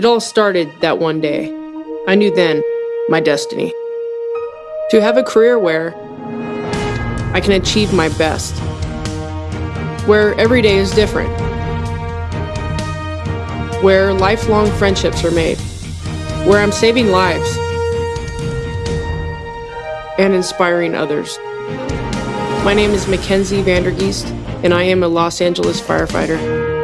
It all started that one day. I knew then my destiny. To have a career where I can achieve my best, where every day is different, where lifelong friendships are made, where I'm saving lives and inspiring others. My name is Mackenzie Vandergeest, and I am a Los Angeles firefighter.